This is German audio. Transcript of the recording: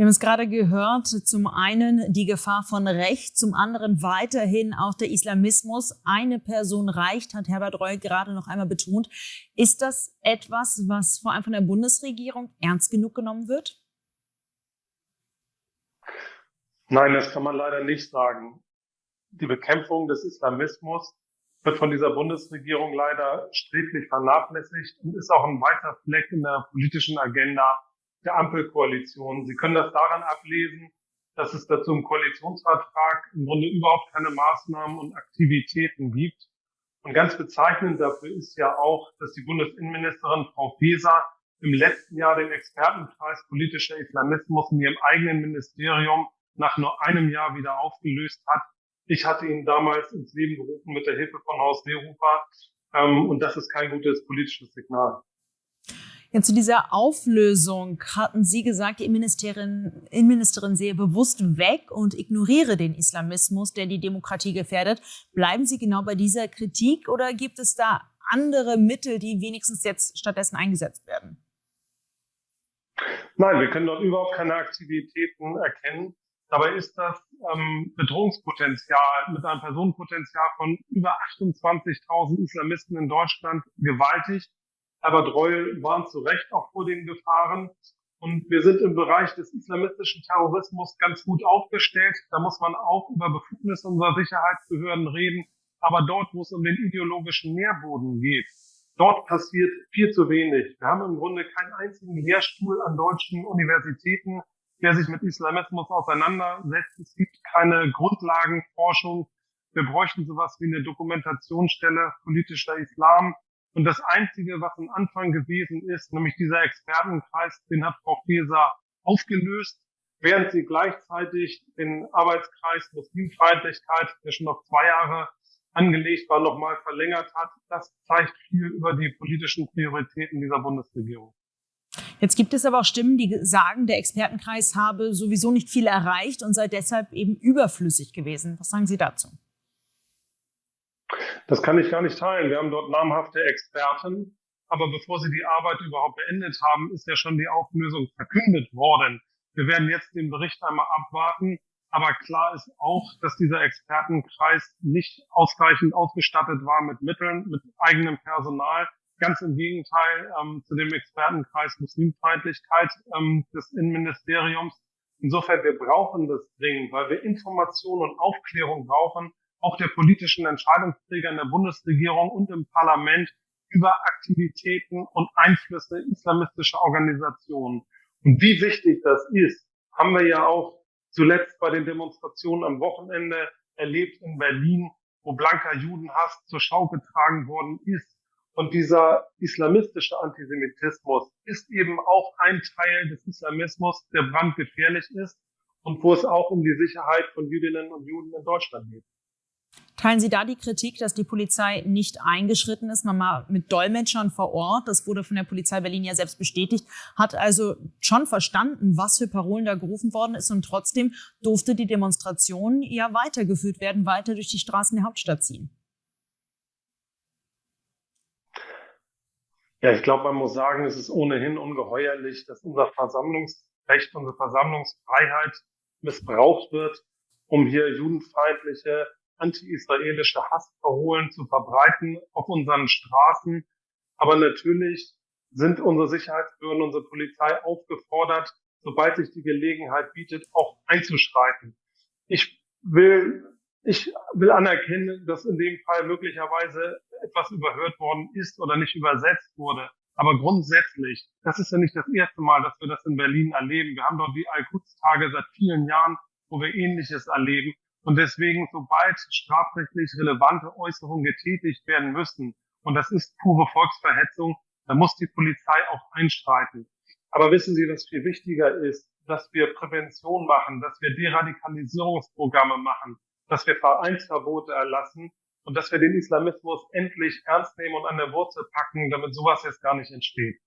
Wir haben es gerade gehört, zum einen die Gefahr von rechts, zum anderen weiterhin auch der Islamismus. Eine Person reicht, hat Herbert Reul gerade noch einmal betont. Ist das etwas, was vor allem von der Bundesregierung ernst genug genommen wird? Nein, das kann man leider nicht sagen. Die Bekämpfung des Islamismus wird von dieser Bundesregierung leider sträflich vernachlässigt und ist auch ein weiter Fleck in der politischen Agenda der Ampelkoalition. Sie können das daran ablesen, dass es dazu im Koalitionsvertrag im Grunde überhaupt keine Maßnahmen und Aktivitäten gibt. Und ganz bezeichnend dafür ist ja auch, dass die Bundesinnenministerin Frau Faeser im letzten Jahr den Expertenkreis politischer Islamismus in ihrem eigenen Ministerium nach nur einem Jahr wieder aufgelöst hat. Ich hatte ihn damals ins Leben gerufen mit der Hilfe von Horst Seehofer. Ähm, und das ist kein gutes politisches Signal. Ja, zu dieser Auflösung hatten Sie gesagt, die Innenministerin, Innenministerin sehe bewusst weg und ignoriere den Islamismus, der die Demokratie gefährdet. Bleiben Sie genau bei dieser Kritik oder gibt es da andere Mittel, die wenigstens jetzt stattdessen eingesetzt werden? Nein, wir können dort überhaupt keine Aktivitäten erkennen. Dabei ist das ähm, Bedrohungspotenzial mit einem Personenpotenzial von über 28.000 Islamisten in Deutschland gewaltig. Herbert Reul warnt zu Recht auch vor den Gefahren. Und wir sind im Bereich des islamistischen Terrorismus ganz gut aufgestellt. Da muss man auch über Befugnisse unserer Sicherheitsbehörden reden. Aber dort, wo es um den ideologischen Nährboden geht, dort passiert viel zu wenig. Wir haben im Grunde keinen einzigen Lehrstuhl an deutschen Universitäten, der sich mit Islamismus auseinandersetzt. Es gibt keine Grundlagenforschung. Wir bräuchten sowas wie eine Dokumentationsstelle politischer Islam. Und das Einzige, was am Anfang gewesen ist, nämlich dieser Expertenkreis, den hat Frau Feser aufgelöst, während sie gleichzeitig den Arbeitskreis Muslimfeindlichkeit, der schon noch zwei Jahre angelegt war, nochmal verlängert hat. Das zeigt viel über die politischen Prioritäten dieser Bundesregierung. Jetzt gibt es aber auch Stimmen, die sagen, der Expertenkreis habe sowieso nicht viel erreicht und sei deshalb eben überflüssig gewesen. Was sagen Sie dazu? Das kann ich gar nicht teilen. Wir haben dort namhafte Experten. Aber bevor sie die Arbeit überhaupt beendet haben, ist ja schon die Auflösung verkündet worden. Wir werden jetzt den Bericht einmal abwarten. Aber klar ist auch, dass dieser Expertenkreis nicht ausreichend ausgestattet war mit Mitteln, mit eigenem Personal. Ganz im Gegenteil ähm, zu dem Expertenkreis Muslimfeindlichkeit ähm, des Innenministeriums. Insofern, wir brauchen das dringend, weil wir Information und Aufklärung brauchen, auch der politischen Entscheidungsträger in der Bundesregierung und im Parlament über Aktivitäten und Einflüsse islamistischer Organisationen. Und wie wichtig das ist, haben wir ja auch zuletzt bei den Demonstrationen am Wochenende erlebt in Berlin, wo blanker Judenhass zur Schau getragen worden ist. Und dieser islamistische Antisemitismus ist eben auch ein Teil des Islamismus, der brandgefährlich ist und wo es auch um die Sicherheit von Jüdinnen und Juden in Deutschland geht. Teilen Sie da die Kritik, dass die Polizei nicht eingeschritten ist, nochmal mit Dolmetschern vor Ort? Das wurde von der Polizei Berlin ja selbst bestätigt, hat also schon verstanden, was für Parolen da gerufen worden ist und trotzdem durfte die Demonstration ja weitergeführt werden, weiter durch die Straßen der Hauptstadt ziehen. Ja, ich glaube, man muss sagen, es ist ohnehin ungeheuerlich, dass unser Versammlungsrecht, unsere Versammlungsfreiheit missbraucht wird, um hier judenfeindliche anti-israelische Hassparolen zu verbreiten auf unseren Straßen. Aber natürlich sind unsere Sicherheitsbehörden, unsere Polizei aufgefordert, sobald sich die Gelegenheit bietet, auch einzuschreiten. Ich will, ich will anerkennen, dass in dem Fall möglicherweise etwas überhört worden ist oder nicht übersetzt wurde. Aber grundsätzlich, das ist ja nicht das erste Mal, dass wir das in Berlin erleben. Wir haben dort die Al-Quds-Tage seit vielen Jahren, wo wir Ähnliches erleben. Und deswegen, sobald strafrechtlich relevante Äußerungen getätigt werden müssen, und das ist pure Volksverhetzung, dann muss die Polizei auch einschreiten. Aber wissen Sie, was viel wichtiger ist, dass wir Prävention machen, dass wir Deradikalisierungsprogramme machen, dass wir Vereinsverbote erlassen und dass wir den Islamismus endlich ernst nehmen und an der Wurzel packen, damit sowas jetzt gar nicht entsteht.